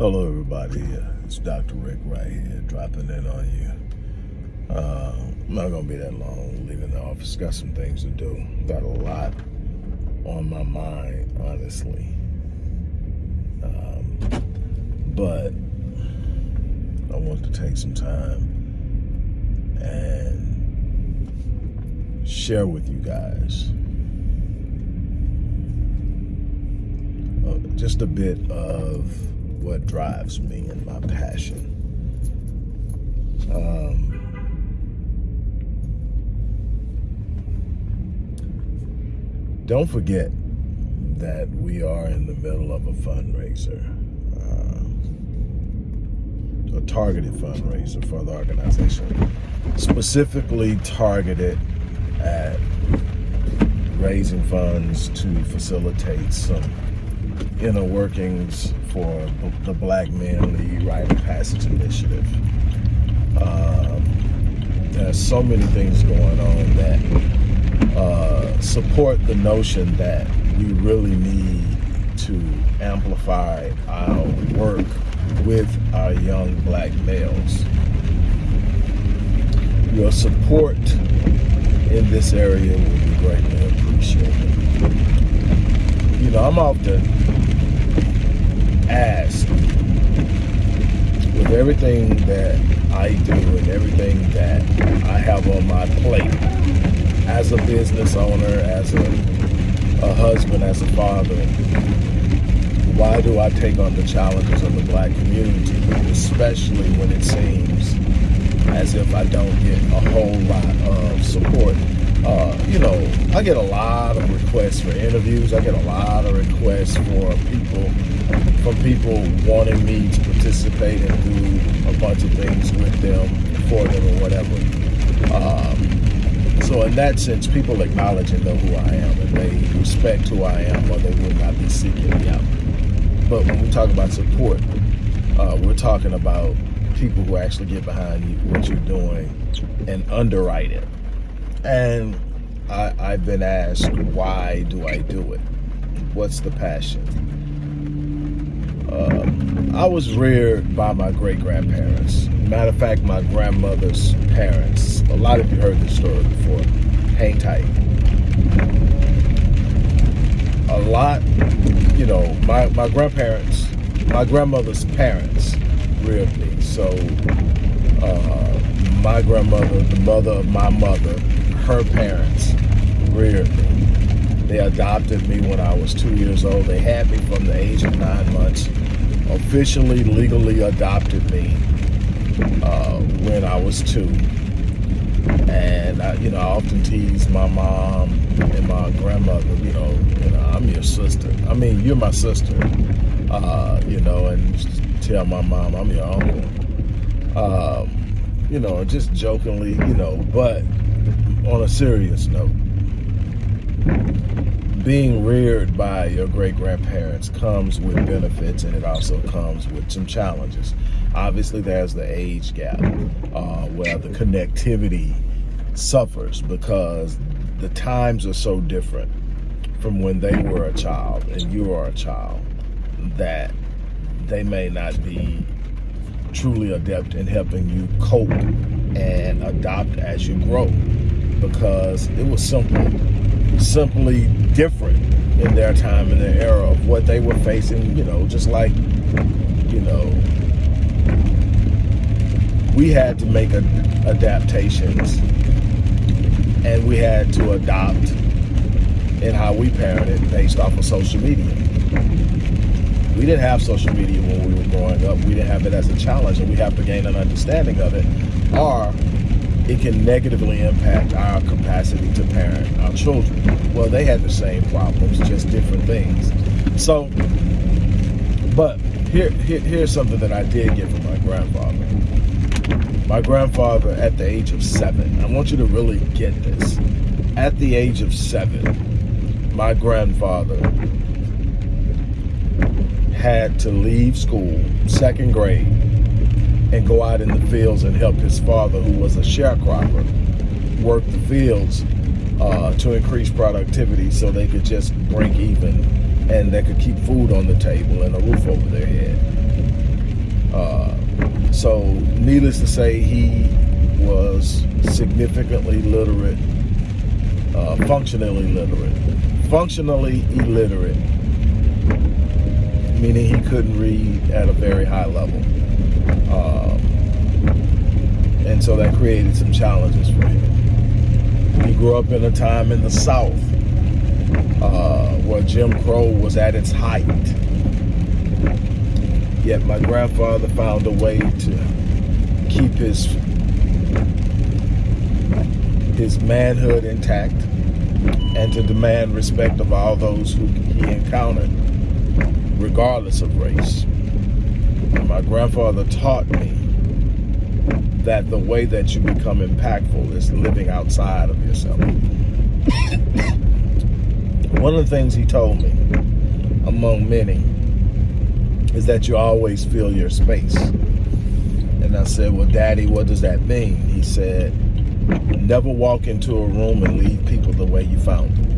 Hello, everybody. It's Dr. Rick right here, dropping in on you. Uh, I'm not gonna be that long. Leaving the office, got some things to do. Got a lot on my mind, honestly. Um, but I want to take some time and share with you guys uh, just a bit of what drives me and my passion. Um, don't forget that we are in the middle of a fundraiser, uh, a targeted fundraiser for the organization, specifically targeted at raising funds to facilitate some inner workings for the Black Men Lead Rite of Passage Initiative. Um, there's so many things going on that uh, support the notion that we really need to amplify our work with our young black males. Your support in this area will be greatly appreciated. You know, I'm often asked with everything that I do and everything that I have on my plate as a business owner, as a, a husband, as a father, why do I take on the challenges of the black community, especially when it seems as if I don't get a whole lot of support uh, you know, I get a lot of requests for interviews. I get a lot of requests for people, from people wanting me to participate and do a bunch of things with them, for them, or whatever. Um, so in that sense, people acknowledge and know who I am, and they respect who I am, or they would not be seeking me out. But when we talk about support, uh, we're talking about people who actually get behind you, what you're doing and underwrite it and I, I've been asked, why do I do it? What's the passion? Uh, I was reared by my great-grandparents. Matter of fact, my grandmother's parents. A lot of you heard this story before. Hang tight. A lot, you know, my, my grandparents, my grandmother's parents reared me. So uh, my grandmother, the mother of my mother, her parents reared me. They adopted me when I was two years old. They had me from the age of nine months, officially, legally adopted me uh, when I was two. And, I, you know, I often tease my mom and my grandmother, you know, you know, I'm your sister. I mean, you're my sister, uh, you know, and tell my mom I'm your uncle. Um, you know, just jokingly, you know, but on a serious note, being reared by your great-grandparents comes with benefits and it also comes with some challenges. Obviously, there's the age gap uh, where the connectivity suffers because the times are so different from when they were a child and you are a child that they may not be truly adept in helping you cope and adopt as you grow because it was simply, simply different in their time and their era of what they were facing, you know, just like, you know, we had to make adaptations and we had to adopt in how we parented based off of social media. We didn't have social media when we were growing up. We didn't have it as a challenge and we have to gain an understanding of it. Or it can negatively impact our capacity to parent our children. Well, they had the same problems, just different things. So, but here, here here's something that I did get from my grandfather. My grandfather at the age of seven, I want you to really get this. At the age of seven, my grandfather had to leave school, second grade, and go out in the fields and help his father, who was a sharecropper, work the fields uh, to increase productivity so they could just break even and they could keep food on the table and a roof over their head. Uh, so, needless to say, he was significantly literate, uh, functionally literate. Functionally illiterate, meaning he couldn't read at a very high level. Um, and so that created some challenges for him. He grew up in a time in the South uh, where Jim Crow was at its height. Yet my grandfather found a way to keep his his manhood intact and to demand respect of all those who he encountered, regardless of race. My grandfather taught me that the way that you become impactful is living outside of yourself. One of the things he told me, among many, is that you always fill your space. And I said, well, Daddy, what does that mean? He said, never walk into a room and leave people the way you found them.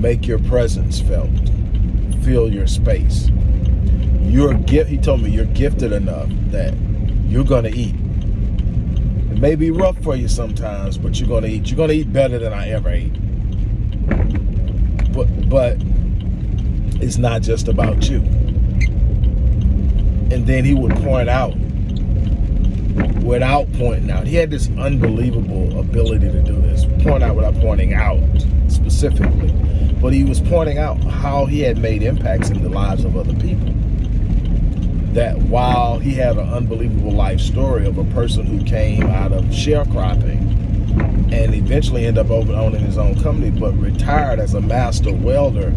Make your presence felt. Fill your space. You're gift. He told me you're gifted enough that you're gonna eat. It may be rough for you sometimes, but you're gonna eat. You're gonna eat better than I ever ate. But but it's not just about you. And then he would point out without pointing out. He had this unbelievable ability to do this. Point out without pointing out specifically. But he was pointing out how he had made impacts in the lives of other people that while he had an unbelievable life story of a person who came out of sharecropping and eventually ended up owning his own company, but retired as a master welder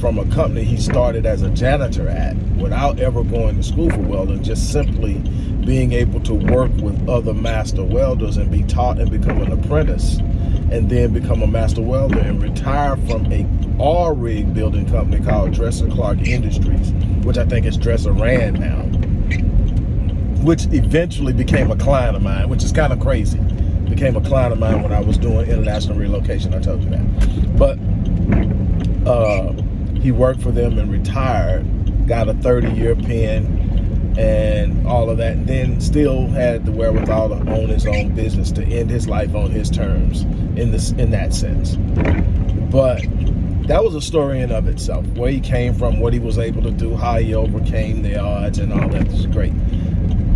from a company he started as a janitor at without ever going to school for welding, just simply being able to work with other master welders and be taught and become an apprentice and then become a master welder and retire from a R rig building company called Dresser Clark Industries, which I think is Dresser Rand now, which eventually became a client of mine, which is kind of crazy. Became a client of mine when I was doing international relocation. I told you that. But uh, he worked for them and retired, got a 30 year pen and all of that, and then still had the wherewithal to own his own business to end his life on his terms in this in that sense. But that was a story in of itself. Where he came from, what he was able to do, how he overcame the odds, and all that is great.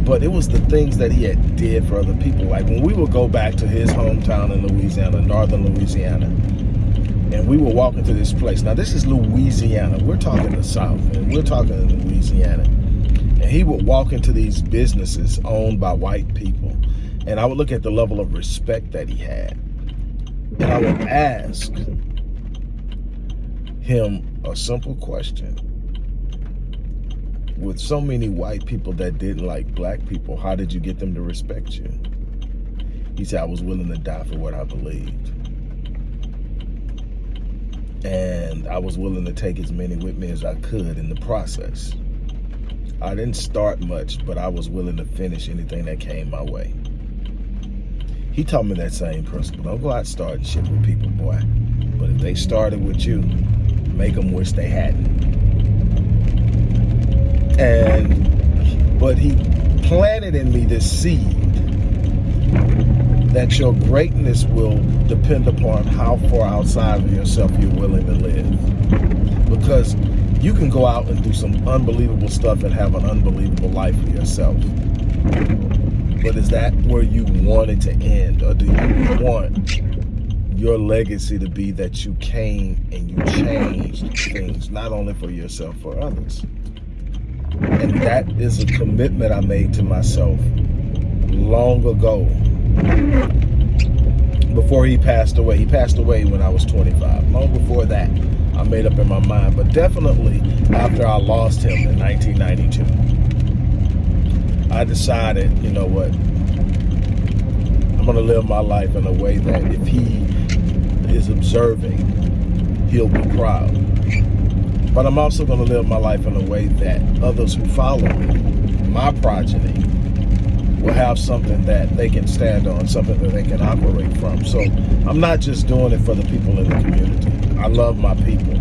But it was the things that he had did for other people. Like when we would go back to his hometown in Louisiana, northern Louisiana, and we were walking to this place. Now this is Louisiana. We're talking the South, and we're talking Louisiana. And he would walk into these businesses owned by white people, and I would look at the level of respect that he had, and I would ask him a simple question. With so many white people that didn't like black people, how did you get them to respect you? He said, I was willing to die for what I believed. And I was willing to take as many with me as I could in the process. I didn't start much, but I was willing to finish anything that came my way. He taught me that same principle. Don't go out starting shit with people, boy. But if they started with you, make them wish they hadn't. And, but he planted in me this seed that your greatness will depend upon how far outside of yourself you're willing to live. Because you can go out and do some unbelievable stuff and have an unbelievable life for yourself. But is that where you want it to end? Or do you want your legacy to be that you came and you changed things, not only for yourself, for others. And that is a commitment I made to myself long ago before he passed away. He passed away when I was 25. Long before that, I made up in my mind, but definitely after I lost him in 1992, I decided, you know what, I'm going to live my life in a way that if he is observing, he'll be proud. But I'm also going to live my life in a way that others who follow me, my progeny, will have something that they can stand on, something that they can operate from. So I'm not just doing it for the people in the community. I love my people.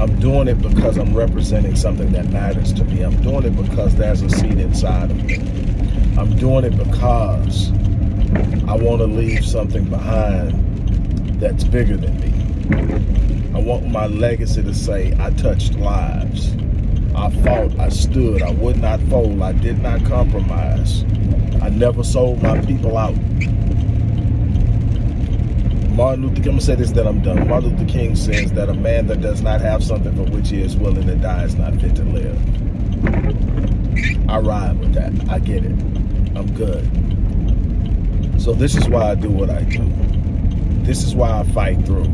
I'm doing it because I'm representing something that matters to me. I'm doing it because there's a seed inside of me. I'm doing it because I want to leave something behind that's bigger than me. I want my legacy to say I touched lives. I fought, I stood, I would not fold, I did not compromise. I never sold my people out. Martin Luther King, I'm gonna say this, then I'm done. Martin Luther King says that a man that does not have something for which he is willing to die is not fit to live. I ride with that. I get it. I'm good. So this is why I do what I do. This is why I fight through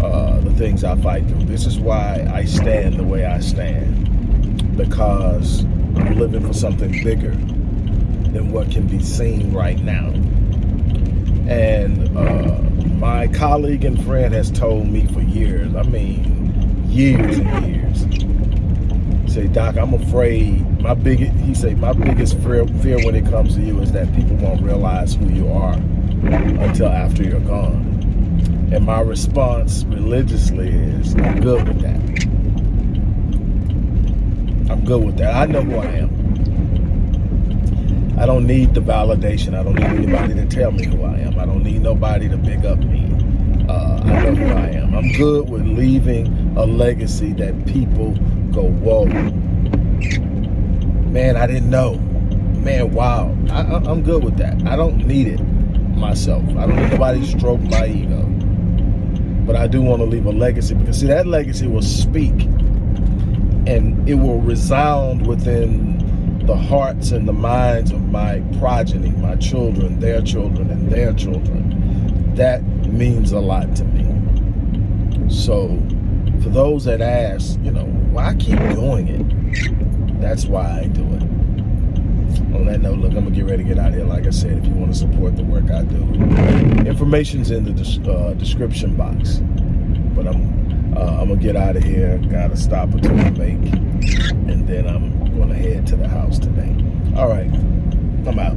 uh, the things I fight through. This is why I stand the way I stand. Because I'm living for something bigger than what can be seen right now. And uh, my colleague and friend has told me for years, I mean, years and years, say, Doc, I'm afraid, my biggest, he said, my biggest fear, fear when it comes to you is that people won't realize who you are until after you're gone. And my response religiously is, I'm good with that. I'm good with that. I know who I am. I don't need the validation. I don't need anybody to tell me who I am. I don't need nobody to big up me. Uh, I know who I am. I'm good with leaving a legacy that people go, whoa, man, I didn't know. Man, wow. I, I'm good with that. I don't need it myself. I don't need nobody to stroke my ego. But I do want to leave a legacy because, see, that legacy will speak and it will resound within the hearts and the minds of my progeny, my children, their children, and their children. That means a lot to me. So those that ask, you know, why keep doing it? That's why I do it. On that note, look, I'm gonna get ready to get out of here. Like I said, if you want to support the work I do, information's in the uh, description box. But I'm uh, I'm gonna get out of here. Got a stop or two to make, and then I'm going to head to the house today. All right, I'm out.